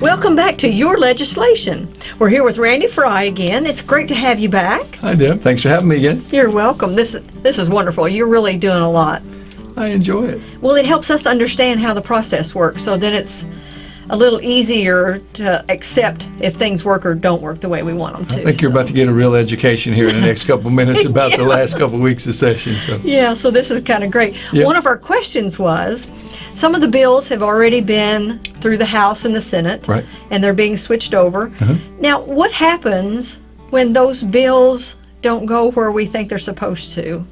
Welcome back to Your Legislation. We're here with Randy Frye again. It's great to have you back. Hi, Deb. Thanks for having me again. You're welcome. This this is wonderful. You're really doing a lot. I enjoy it. Well, it helps us understand how the process works, so then it's a little easier to accept if things work or don't work the way we want them to. I think you're so. about to get a real education here in the next couple minutes about the last couple weeks of session. So, Yeah, so this is kind of great. Yeah. One of our questions was some of the bills have already been through the House and the Senate, Right. and they're being switched over. Uh-huh. Now, what happens when those bills don't go where we think they're supposed to?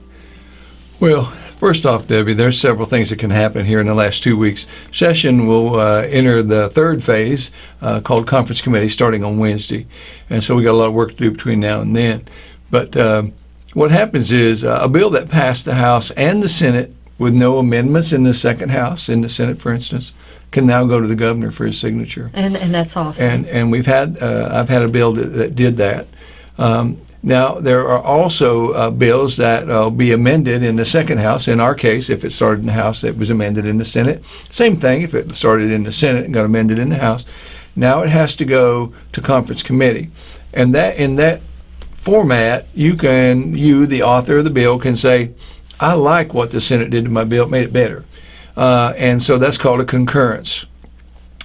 well, first off, Debbie, there's several things that can happen here in the last two weeks. Session will uh, enter the third phase uh, called conference committee starting on Wednesday, and so we got a lot of work to do between now and then. But um, what happens is uh, a bill that passed the House and the Senate with no amendments in the second House, in the Senate, for instance, can now go to the governor for his signature. And and that's awesome. and and we've had uh, I've had a bill that, that did that. Um, now there are also uh, bills that will be amended in the second house. In our case, if it started in the House, it was amended in the Senate. Same thing if it started in the Senate and got amended in the House. Now it has to go to conference committee, and that in that format, you can you the author of the bill can say, I like what the Senate did to my bill, it made it better, uh, and so that's called a concurrence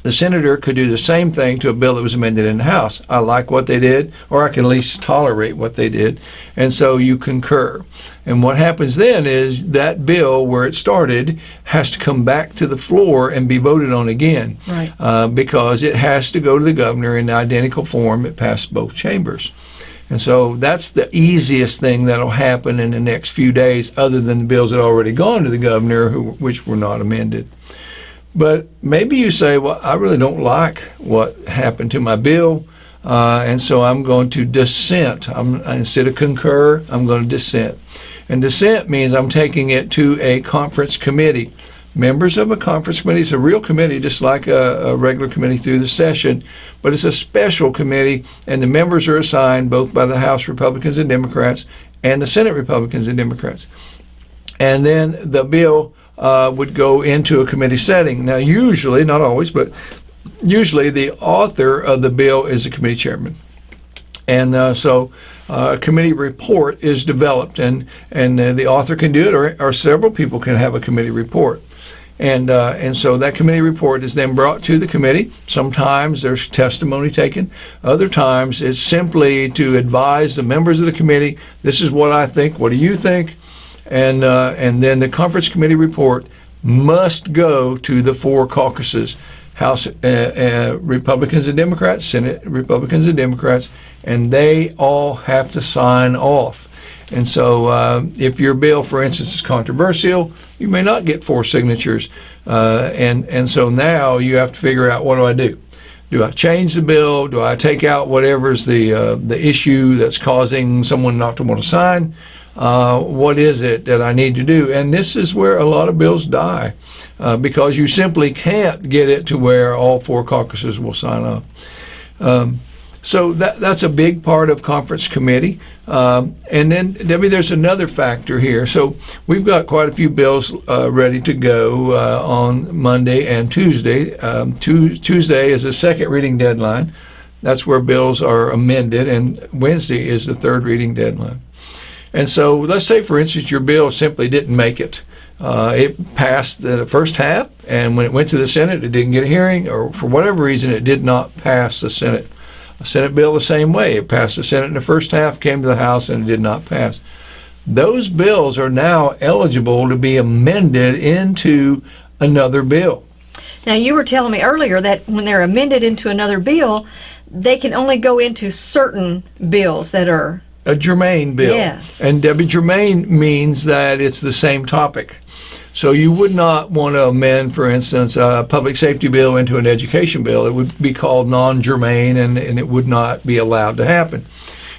the senator could do the same thing to a bill that was amended in the House. I like what they did, or I can at least tolerate what they did, and so you concur. And what happens then is that bill, where it started, has to come back to the floor and be voted on again, Right. uh, because it has to go to the governor in identical form. It passed both chambers. And so that's the easiest thing that'll happen in the next few days, other than the bills that already gone to the governor, who, which were not amended. But maybe you say, well, I really don't like what happened to my bill, uh, and so I'm going to dissent. I'm, instead of concur, I'm going to dissent. And dissent means I'm taking it to a conference committee. Members of a conference committee is a real committee, just like a, a regular committee through the session, but it's a special committee, and the members are assigned both by the House Republicans and Democrats and the Senate Republicans and Democrats and then the bill uh, would go into a committee setting. Now, usually, not always, but usually the author of the bill is the committee chairman. And uh, so uh, a committee report is developed, and, and uh, the author can do it, or, or several people can have a committee report. And, uh, and so that committee report is then brought to the committee. Sometimes there's testimony taken. Other times it's simply to advise the members of the committee, this is what I think, what do you think? And, uh, and then the conference committee report must go to the four caucuses, House uh, uh, Republicans and Democrats, Senate Republicans and Democrats, and they all have to sign off. And so, uh, if your bill, for instance, is controversial, you may not get four signatures. Uh, and and so now you have to figure out what do I do? Do I change the bill? Do I take out whatever's the uh, the issue that's causing someone not to want to sign? Uh, what is it that I need to do? And this is where a lot of bills die uh, because you simply can't get it to where all four caucuses will sign up. Um, so that that's a big part of conference committee. Um, and then Debbie, there's another factor here. So we've got quite a few bills uh, ready to go uh, on Monday and Tuesday. Um, Tu- Tuesday is the second reading deadline. That's where bills are amended, and Wednesday is the third reading deadline. And so let's say, for instance, your bill simply didn't make it. Uh, it passed the first half, and when it went to the Senate, it didn't get a hearing, or for whatever reason, it did not pass the Senate. A Senate bill the same way. It passed the Senate in the first half, came to the House, and it did not pass. Those bills are now eligible to be amended into another bill. Now, you were telling me earlier that when they're amended into another bill, they can only go into certain bills that are. a germane bill. Yes. And Debbie, germane means that it's the same topic. So you would not want to amend, for instance, a public safety bill into an education bill. It would be called non-germane, and, and it would not be allowed to happen.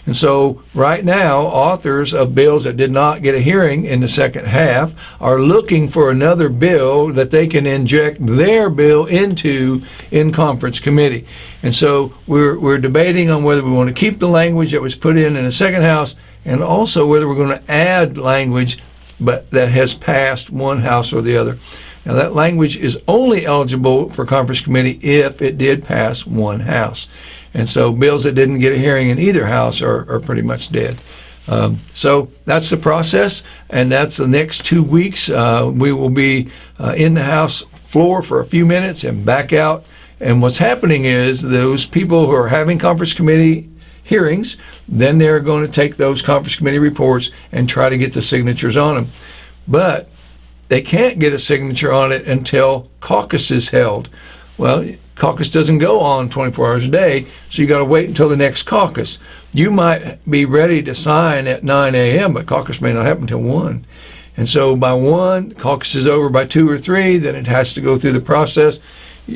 And so, right now, authors of bills that did not get a hearing in the second half are looking for another bill that they can inject their bill into in conference committee. And so, we're, we're debating on whether we want to keep the language that was put in in the second house and also whether we're going to add language but that has passed one house or the other. Now, that language is only eligible for conference committee if it did pass one house. And so bills that didn't get a hearing in either house are, are pretty much dead. Um, so that's the process, and that's the next two weeks. Uh, we will be uh, in the House floor for a few minutes and back out. And what's happening is those people who are having conference committee hearings, then they're going to take those conference committee reports and try to get the signatures on them. But they can't get a signature on it until caucus is held. Well, caucus doesn't go on 24 hours a day, so you got to wait until the next caucus. You might be ready to sign at 9 a.m., but caucus may not happen until 1. And so by 1, caucus is over by 2 or 3, then it has to go through the process.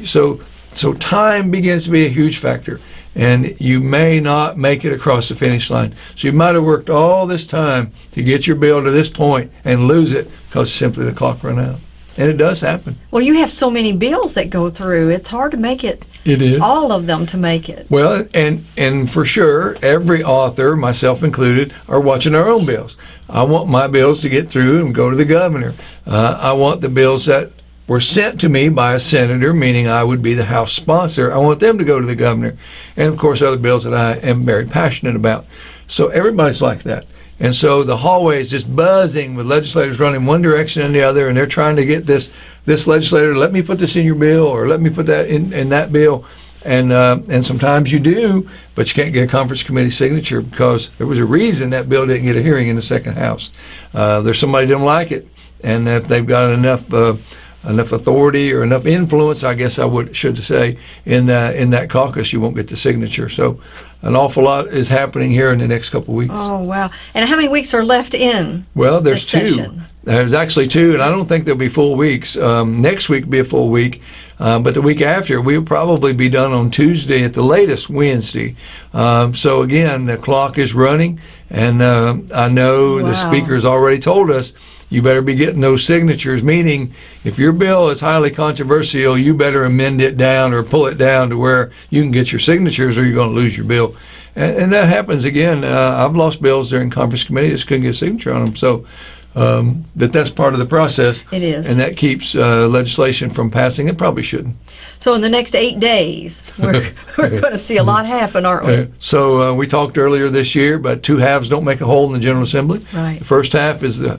So, so time begins to be a huge factor, and you may not make it across the finish line. So you might have worked all this time to get your bill to this point and lose it because simply the clock ran out. And it does happen. Well, you have so many bills that go through. It's hard to make it It is. all of them to make it. Well, and and for sure, every author, myself included, are watching our own bills. I want my bills to get through and go to the governor. Uh, I want the bills that were sent to me by a senator, meaning I would be the House sponsor. I want them to go to the governor, and of course, other bills that I am very passionate about. So everybody's like that. And so the hallway is just buzzing with legislators running one direction and the other, and they're trying to get this this legislator, let me put this in your bill, or let me put that in, in that bill. And uh, and sometimes you do, but you can't get a conference committee signature because there was a reason that bill didn't get a hearing in the second house. Uh, there's somebody didn't like it, and if they've got enough uh, enough authority or enough influence, I guess I would should say in that in that caucus, you won't get the signature. So an awful lot is happening here in the next couple of weeks. Oh, wow. And how many weeks are left in? Well, there's the two. session? There's actually two, and I don't think there'll be full weeks. Um, next week will be a full week, uh, but the week after we'll probably be done on Tuesday at the latest Wednesday. Um, so again, the clock is running, and uh, I know the speaker's already told us you better be getting those signatures. Meaning, if your bill is highly controversial, you better amend it down or pull it down to where you can get your signatures, or you're going to lose your bill. And, and that happens again. Uh, I've lost bills during conference committee; just couldn't get a signature on them. So. Um, but that's part of the process. It is. And that keeps uh, legislation from passing. It probably shouldn't. So in the next eight days, we're, we're going to see a lot happen, aren't we? Uh, so uh, we talked earlier this year, but two halves don't make a whole in the General Assembly. Right. The first half is the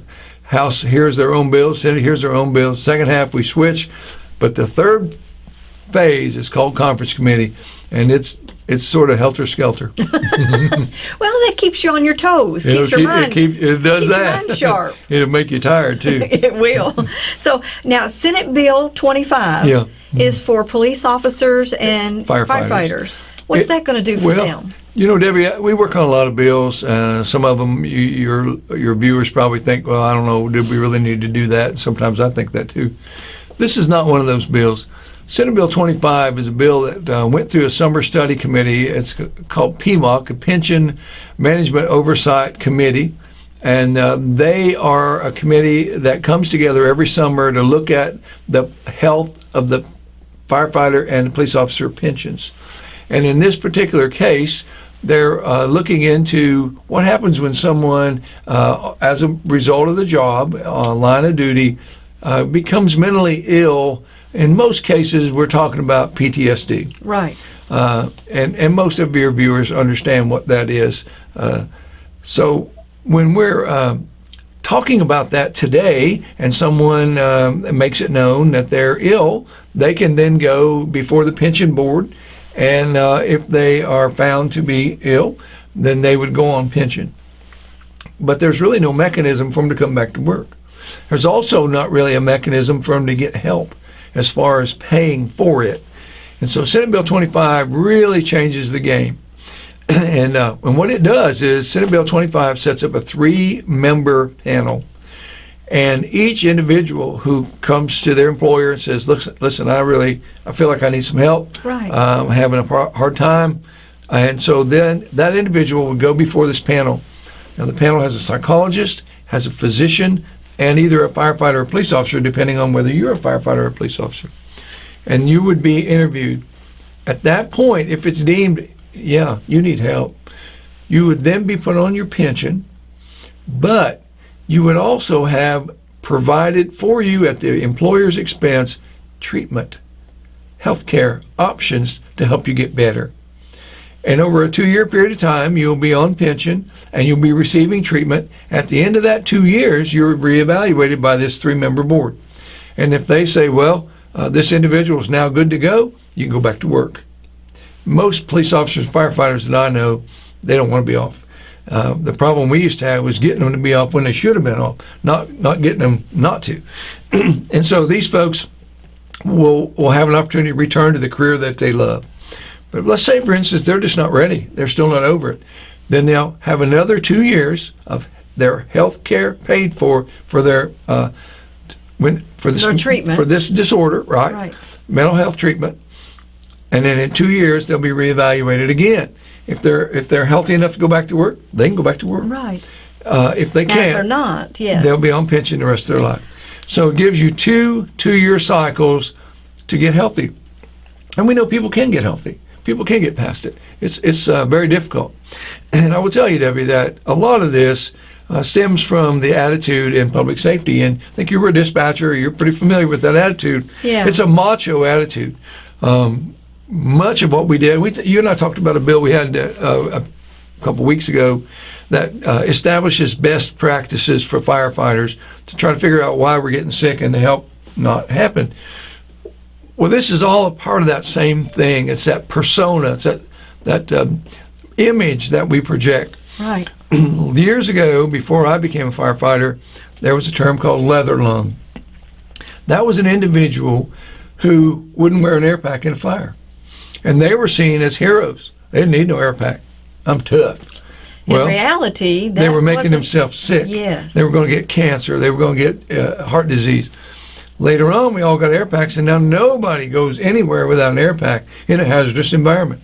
House hears their own bill, Senate hears their own bill. Second half we switch, but the third phase is called conference committee, and it's it's sort of helter skelter. Well, that keeps you on your toes, It'll keeps your keep- mind. It, keep, it does keeps your that. mind sharp. It'll make you tired too. It will. So now, Senate Bill 25 Yeah. is for police officers and Firefighters. What's It- that going to do for well, them? You know, Debbie, we work on a lot of bills. Uh, some of them, you, your your viewers probably think, well, I don't know, did we really need to do that? And sometimes I think that too. This is not one of those bills. Senate Bill 25 is a bill that uh, went through a summer study committee. It's called PMOC, a Pension Management Oversight Committee. And uh, they are a committee that comes together every summer to look at the health of the firefighter and police officer pensions. And in this particular case, they're uh, looking into what happens when someone, uh, as a result of the job, uh, line of duty, uh, becomes mentally ill. In most cases, we're talking about PTSD. Right. Uh, and, and most of your viewers understand what that is. Uh, so when we're uh, talking about that today and someone uh, makes it known that they're ill, they can then go before the pension board. And uh, if they are found to be ill, then they would go on pension. But there's really no mechanism for them to come back to work. There's also not really a mechanism for them to get help as far as paying for it. And so Senate Bill 25 really changes the game. and, uh, and what it does is Senate Bill 25 sets up a three member panel. And each individual who comes to their employer and says, listen, listen I really, I feel like I need some help. Right. I'm having a hard time. And so then that individual would go before this panel. Now, the panel has a psychologist, has a physician, and either a firefighter or a police officer, depending on whether you're a firefighter or a police officer. And you would be interviewed. At that point, if it's deemed, yeah, you need help, you would then be put on your pension, but you would also have provided for you at the employer's expense treatment, healthcare options to help you get better. And over a two year period of time, you'll be on pension and you'll be receiving treatment. At the end of that two years, you're reevaluated by this three member board. And if they say, well, uh, this individual is now good to go, you can go back to work. Most police officers and firefighters that I know, they don't want to be off. Uh, the problem we used to have was getting them to be off when they should have been off, not not getting them not to. and so these folks will will have an opportunity to return to the career that they love. But let's say, for instance, they're just not ready; they're still not over it. Then they'll have another two years of their health care paid for for their uh, when for this Their treatment. for this disorder, right? Right. Mental health treatment, and then in two years they'll be reevaluated again. If they're if they're healthy enough to go back to work, they can go back to work. Right. Uh, if they if they're can't, not, yes. they'll be on pension the rest of their life. So it gives you two two-year cycles to get healthy, and we know people can get healthy. People can get past it. It's it's uh, very difficult, and I will tell you, Debbie, that a lot of this uh, stems from the attitude in public safety. And I think you were a dispatcher. You're pretty familiar with that attitude. Yeah. It's a macho attitude. Um, much of what we did, we, you and I talked about a bill we had uh, a couple weeks ago that uh, establishes best practices for firefighters to try to figure out why we're getting sick and to help not happen. Well, this is all a part of that same thing. It's that persona. It's that that um, image that we project. Right. Years ago, before I became a firefighter, there was a term called leather lung. That was an individual who wouldn't wear an air pack in a fire, and they were seen as heroes. They didn't need no air pack. I'm tough. In Well, reality, they were making themselves sick. Yes. They were going to get cancer. They were going to get uh, heart disease. Later on, we all got air packs, and now nobody goes anywhere without an air pack in a hazardous environment.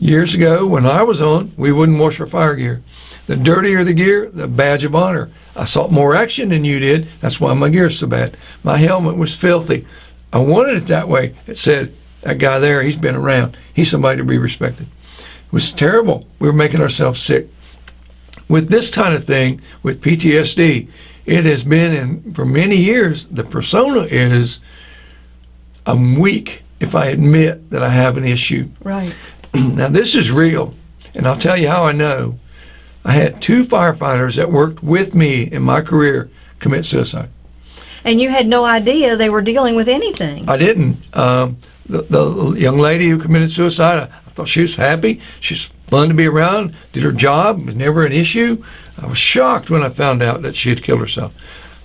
Years ago, when I was on, we wouldn't wash our fire gear. The dirtier the gear, the badge of honor. I saw more action than you did. That's why my gear's so bad. My helmet was filthy. I wanted it that way. It said, that guy there, he's been around. He's somebody to be respected. It was terrible. We were making ourselves sick with this kind of thing, with PTSD, it has been in for many years. The persona is I'm weak if I admit that I have an issue. Right. now this is real, and I'll tell you how I know. I had two firefighters that worked with me in my career commit suicide. And you had no idea they were dealing with anything. I didn't. Um, the, the young lady who committed suicide, I, I thought she was happy. She's fun to be around. Did her job. Was never an issue. I was shocked when I found out that she had killed herself.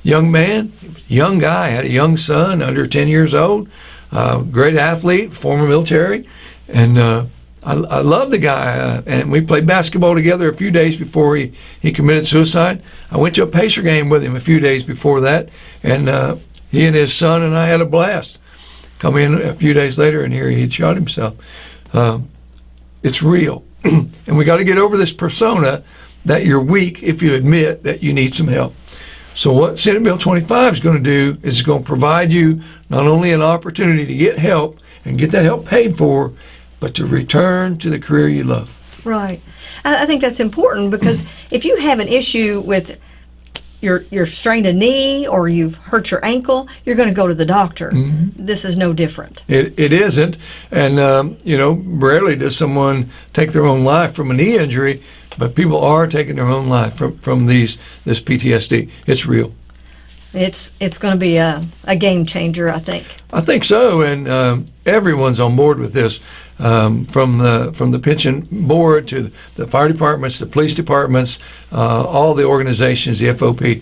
Young man, young guy, had a young son, under 10 years old. Uh, great athlete, former military, and uh, I, I love the guy. Uh, and we played basketball together a few days before he, he committed suicide. I went to a Pacer game with him a few days before that, and uh, he and his son and I had a blast. Come in a few days later, and here he'd shot himself. Um, it's real, and we got to get over this persona that you're weak if you admit that you need some help. So what Senate Bill 25 is going to do is it's going to provide you not only an opportunity to get help and get that help paid for, but to return to the career you love. Right. I, I think that's important because if you have an issue with your you're strained a knee or you've hurt your ankle, you're going to go to the doctor. Mm-hmm. This is no different. It, it isn't, and um, you know, rarely does someone take their own life from a knee injury, but people are taking their own life from, from these this PTSD. It's real. It's it's going to be a, a game changer, I think. I think so, and um, everyone's on board with this, um, from the from the pension board to the fire departments, the police departments, uh, all the organizations, the FOP,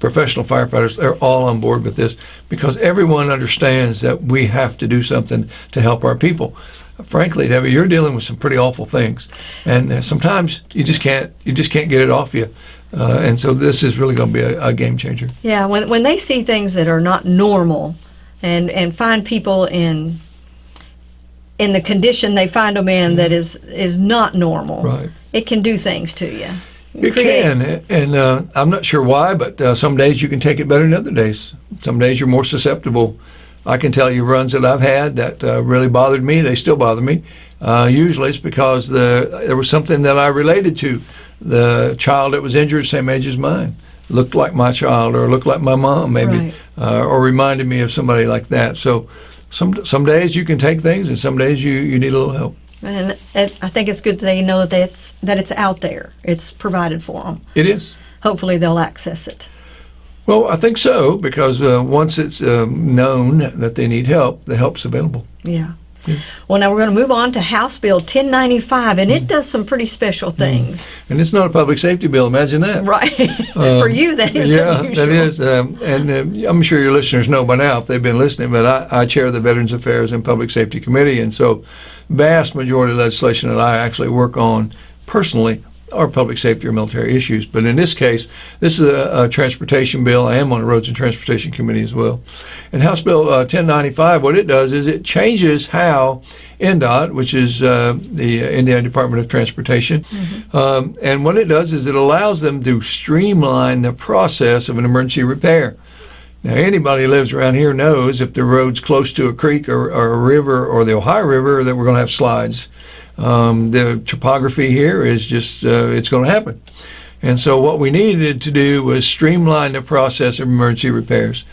professional firefighters, they're all on board with this because everyone understands that we have to do something to help our people. Frankly, Debbie, you're dealing with some pretty awful things, and uh, sometimes you just can't you just can't get it off you, uh, and so this is really going to be a, a game changer. Yeah, when when they see things that are not normal, and and find people in in the condition they find them in that is is not normal, Right. it can do things to you. It Create- can, and uh, I'm not sure why, but uh, some days you can take it better than other days. Some days you're more susceptible. I can tell you runs that I've had that uh, really bothered me. They still bother me. Uh, usually it's because the there was something that I related to. The child that was injured, same age as mine. looked like my child or looked like my mom, maybe, Right. uh, or reminded me of somebody like that. So some some days you can take things, and some days you, you need a little help. And it, I think it's good that they know that it's that it's out there. It's provided for them. It is. Hopefully, they'll access it. Well, I think so because uh, once it's um, known that they need help, the help's available. Yeah. Well, now we're going to move on to House Bill 1095, and it does some pretty special things. And it's not a public safety bill. Imagine that. Right. for you, that is Um, yeah, unusual. that is. Um, and uh, I'm sure your listeners know by now if they've been listening, but I, I chair the Veterans Affairs and Public Safety Committee, and so vast majority of legislation that I actually work on personally are public safety or military issues. But in this case, this is a, a transportation bill. I am on the Roads and Transportation Committee as well. And House Bill uh, 1095, what it does is it changes how INDOT, which is uh, the Indiana Department of Transportation, um, and what it does is it allows them to streamline the process of an emergency repair. Now, anybody who lives around here knows if the road's close to a creek or, or a river or the Ohio River that we're going to have slides. Um, the topography here is just, uh, it's going to happen. And so, what we needed to do was streamline the process of emergency repairs.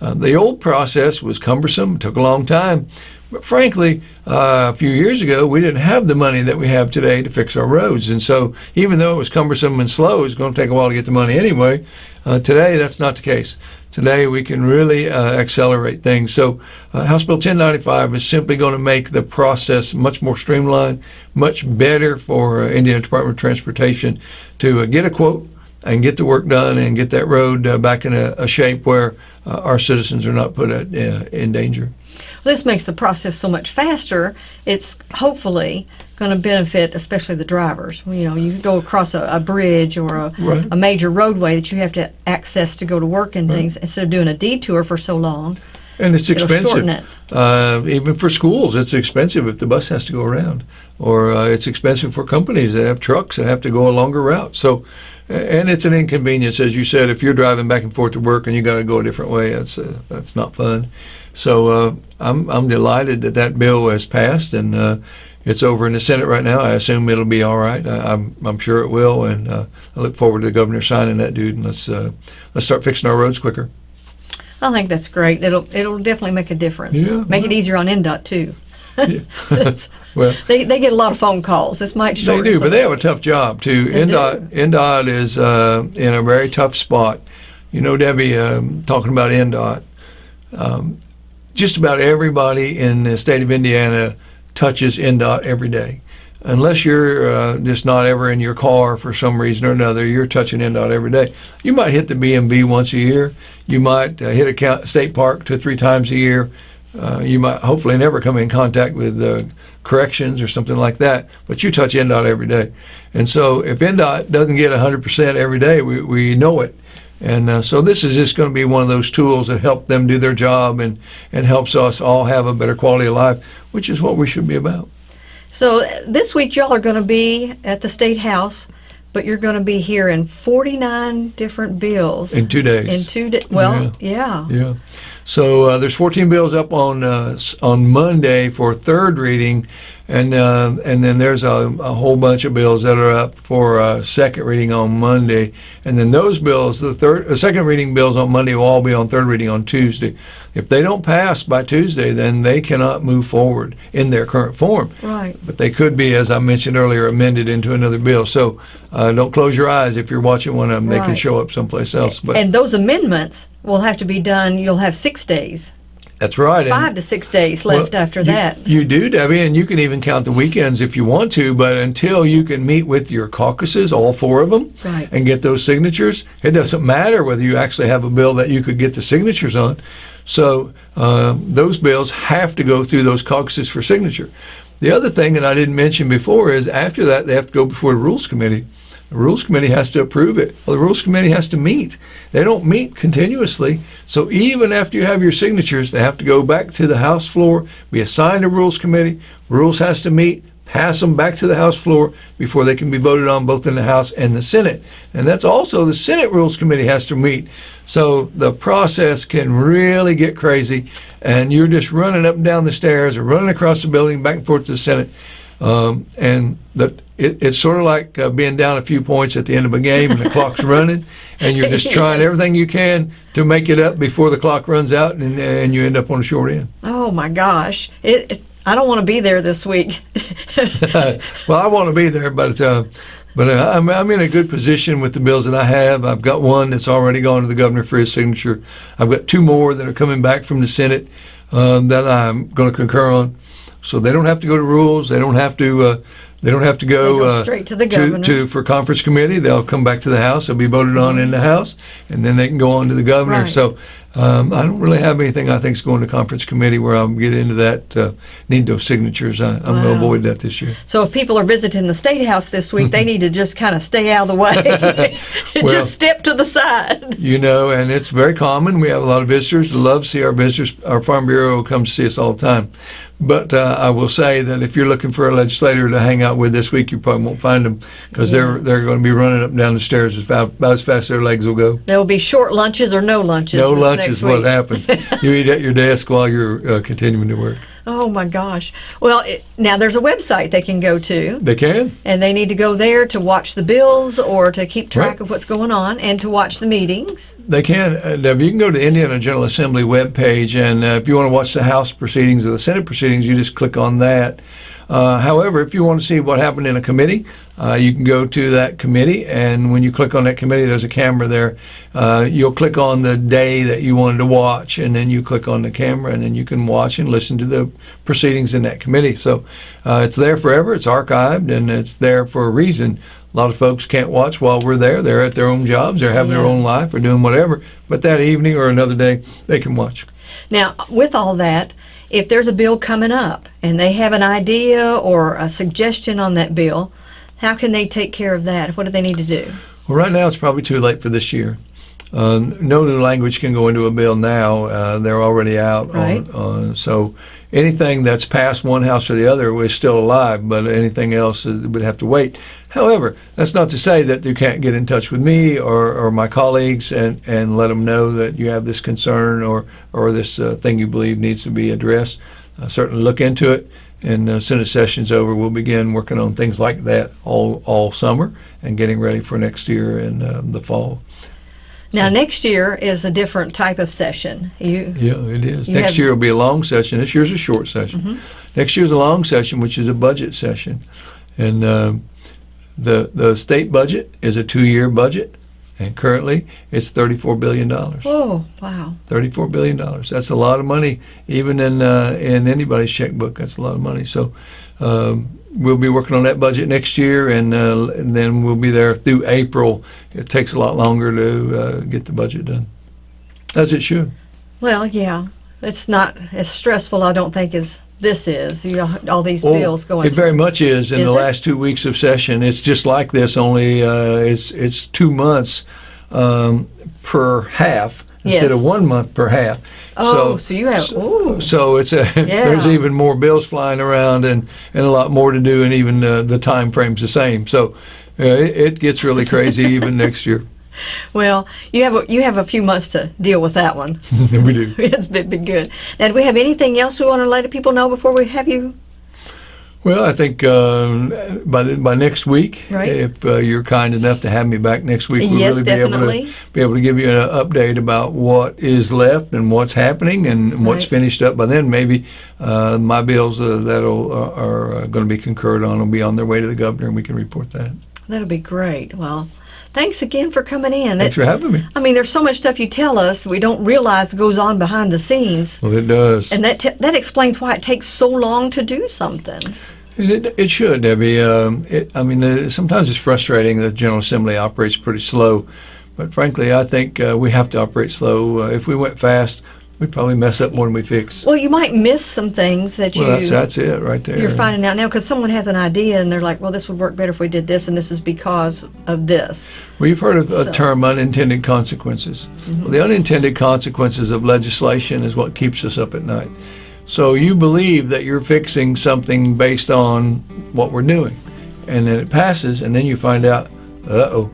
Uh, the old process was cumbersome, took a long time. But frankly, uh, a few years ago, we didn't have the money that we have today to fix our roads. And so, even though it was cumbersome and slow, it was going to take a while to get the money anyway. Uh, today, that's not the case. Today, we can really uh, accelerate things. So, uh, House Bill 1095 is simply going to make the process much more streamlined, much better for uh, Indiana Department of Transportation to uh, get a quote and get the work done and get that road uh, back in a, a shape where uh, our citizens are not put at, in danger. This makes the process so much faster. It's hopefully going to benefit, especially the drivers. You know, you go across a, a bridge or a, Right. a major roadway that you have to access to go to work and things instead of doing a detour for so long. And it's expensive. it. Uh, even for schools, it's expensive if the bus has to go around, or uh, it's expensive for companies that have trucks that have to go a longer route. So, and it's an inconvenience, as you said. If you're driving back and forth to work and you got to go a different way, that's uh, that's not fun. So, uh, I'm I'm delighted that that bill has passed and. Uh, it's over in the Senate right now. I assume it'll be all right. I, I'm, I'm sure it will, and uh, I look forward to the governor signing that, dude. And let's uh, let's start fixing our roads quicker. I think that's great. It'll it'll definitely make a difference. Yeah, make it easier on INDOT too. Well, they, they get a lot of phone calls. This might They do, but they have a tough job too. They INDOT, INDOT is uh, in a very tough spot. You know, Debbie, um, talking about INDOT, um, just about everybody in the state of Indiana touches INDOT every day. Unless you're uh, just not ever in your car for some reason or another, you're touching INDOT every day. You might hit the BMV once a year. You might uh, hit a state park two or three times a year. Uh, you might hopefully never come in contact with uh, corrections or something like that, but you touch INDOT every day. And so if INDOT doesn't get 100% every day, we, we know it. And uh, so this is just going to be one of those tools that help them do their job and, and helps us all have a better quality of life, which is what we should be about. So this week y'all are going to be at the state house, but you're going to be hearing 49 different bills In two days. in two days. Well, yeah. Yeah. So uh, there's 14 bills up on uh, on Monday for third reading, and uh, and then there's a, a whole bunch of bills that are up for uh, second reading on Monday, and then those bills, the third, uh, second reading bills on Monday will all be on third reading on Tuesday. If they don't pass by Tuesday, then they cannot move forward in their current form. Right. But they could be, as I mentioned earlier, amended into another bill. So uh, don't close your eyes if you're watching one of them; they can show up someplace else. But And those amendments will have to be done. You'll have six days, that's right. and- five to six days left Well, after you- that. You do, Debbie, and you can even count the weekends if you want to, but until you can meet with your caucuses, all four of them, Right. and get those signatures, it doesn't matter whether you actually have a bill that you could get the signatures on. So uh, those bills have to go through those caucuses for signature. The other thing that I didn't mention before is after that, they have to go before the Rules Committee. The Rules Committee has to approve it. Well, the Rules Committee has to meet. They don't meet continuously. So even after you have your signatures, they have to go back to the House floor, be assigned to Rules Committee. Rules has to meet, pass them back to the House floor before they can be voted on both in the House and the Senate. And that's also the Senate Rules Committee has to meet. So the process can really get crazy, and you're just running up and down the stairs or running across the building back and forth to the Senate. Um, and the, it, it's sort of like uh, being down a few points at the end of a game and the clock's running. and you're just trying Yes. everything you can to make it up before the clock runs out, and, and you end up on the short end. Oh my gosh. It, it- I don't want to be there this week. well, I want to be there, but uh, but uh, I'm I'm in a good position with the bills that I have. I've got one that's already gone to the governor for his signature. I've got two more that are coming back from the Senate um, that I'm going to concur on. So they don't have to go to rules. They don't have to. They don't have to go, go uh, straight to the to, governor. to for conference committee. They'll come back to the House. They'll be voted on in the House, and then they can go on to the governor. Right. So um, I don't really have anything I think is going to conference committee where I'll get into that. Uh, need those signatures. I, I'm going to avoid that this year. So if people are visiting the State House this week, they need to just kind of stay out of the way. Well- just step to the side. You know, and it's very common. We have a lot of visitors. Love to see our visitors. Our Farm Bureau comes to see us all the time. But uh, I will say that if you're looking for a legislator to hang out with this week, you probably won't find them because they're they're going to be running up and down the stairs as fast, about as fast as their legs will go. There will be short lunches or no lunches. No this lunch next is what happens. you eat at your desk while you're uh, continuing to work. Oh my gosh. Well, it, now there's a website they can go to, They can. and they need to go there to watch the bills or to keep track Right. of what's going on and to watch the meetings. They can. Uh, you can go to the Indiana General Assembly webpage, and uh, if you want to watch the House proceedings or the Senate proceedings, you just click on that. Uh, however, if you want to see what happened in a committee, uh, you can go to that committee, and when you click on that committee, there's a camera there. Uh, you'll click on the day that you wanted to watch, and then you click on the camera, and then you can watch and listen to the proceedings in that committee. So uh, it's there forever. It's archived, and it's there for a reason. A lot of folks can't watch while we're there. They're at their own jobs, they're having their own life, or doing whatever. But that evening or another day, they can watch. Now, with all that, if there's a bill coming up and they have an idea or a suggestion on that bill, how can they take care of that? What do they need to do? Well, right now it's probably too late for this year. Um, no new language can go into a bill now. Uh, they're already out. Right. On, uh, so anything that's passed one house or the other is still alive, but anything else is, would have to wait. However, that's not to say that you can't get in touch with me or, or my colleagues and, and let them know that you have this concern or, or this uh, thing you believe needs to be addressed. Uh, certainly look into it. And uh, as soon as session's over, we'll begin working on things like that all, all summer and getting ready for next year in uh, the fall. Now, next year is a different type of session. You, Yeah, it is. Next year will be a long session. This year's a short session. Next year's a long session, which is a budget session, and um the the state budget is a two-year budget, and currently it's thirty-four billion dollars. oh, wow. Thirty-four billion dollars. That's a lot of money, even in uh, in anybody's checkbook. That's a lot of money. So. Um, We'll be working on that budget next year, and, uh, and then we'll be there through April. It takes a lot longer to uh, get the budget done, as it should. Well, yeah. It's not as stressful, I don't think, as this is. You know, all these Well, bills going It very much is in Is the it? last two weeks of session. It's just like this, only uh, it's it's two months um, per half instead of one month per half. Oh, so you have- so, ooh. so it's a there's even more bills flying around and, and a lot more to do, and even uh, the time frame's the same. So uh, it, it gets really crazy even next year. Well, you have a, you have a few months to deal with that one. we do. it's been, been good. Now, do we have anything else we want to let people know before we have you? Well, I think um, by the, by next week, Right. if uh, you're kind enough to have me back next week, we'll Yes, really be able to be able to give you an update about what is left and what's happening and what's Right. finished up. By then, maybe uh, my bills uh, that uh, are uh, going to be concurred on will be on their way to the governor, and we can report that. That'll be great. Well, thanks again for coming in. Thanks It- for having me. I mean, there's so much stuff you tell us we don't realize goes on behind the scenes, Well, it does. and that that explains why it takes so long to do something. It, it, it should, Debbie. Um, it, I mean, uh, sometimes it's frustrating that General Assembly operates pretty slow, but frankly, I think uh, we have to operate slow. Uh, if we went fast, we'd probably mess up more than we fix. Well, you might miss some things that Well, you that's that's it right there. you're finding out now because someone has an idea and they're like, "Well, this would work better if we did this, and this is because of this." Well, you've heard of a term unintended consequences. Well, the unintended consequences of legislation is what keeps us up at night. So you believe that you're fixing something based on what we're doing, and then it passes, and then you find out, uh oh,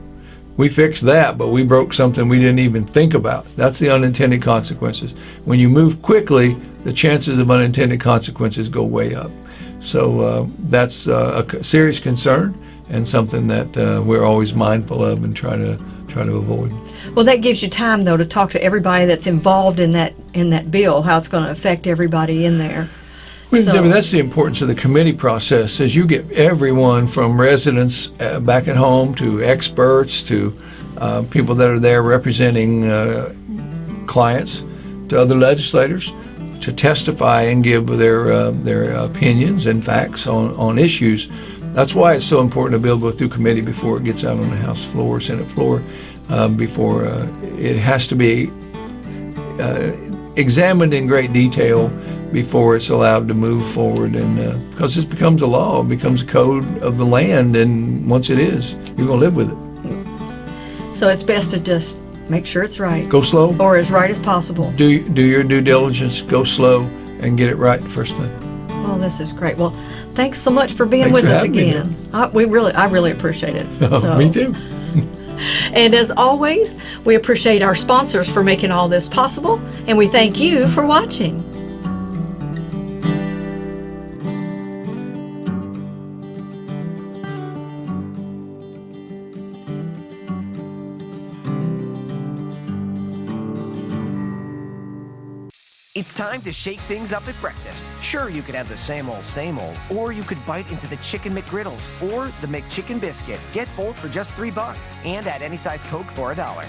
we fixed that, but we broke something we didn't even think about. That's the unintended consequences. When you move quickly, the chances of unintended consequences go way up. So uh, that's uh, a serious concern and something that uh, we're always mindful of and try to try to avoid. Well, that gives you time though to talk to everybody that's involved in that in that bill, how it's going to affect everybody in there. Well, So- Debbie, that's the importance of the committee process, is you get everyone from residents uh, back at home to experts to uh, people that are there representing uh, clients to other legislators to testify and give their uh, their opinions and facts on, on issues. That's why it's so important a bill go through committee before it gets out on the House floor, Senate floor, um, before uh, it has to be uh, examined in great detail before it's allowed to move forward and uh, because this becomes a law it becomes a code of the land and once it is you're going to live with it So it's best to just make sure it's right go slow or as right as possible. do do your due diligence go slow and get it right the first time Well, oh, this is great. Well, thanks so much for being Thanks with for us again. I, we really, I really appreciate it. So- me too And as always, we appreciate our sponsors for making all this possible, and we thank you for watching. It's time to shake things up at breakfast. Sure, you could have the same old, same old, or you could bite into the Chicken McGriddles or the McChicken Biscuit. Get both for just three bucks and add any size Coke for a dollar.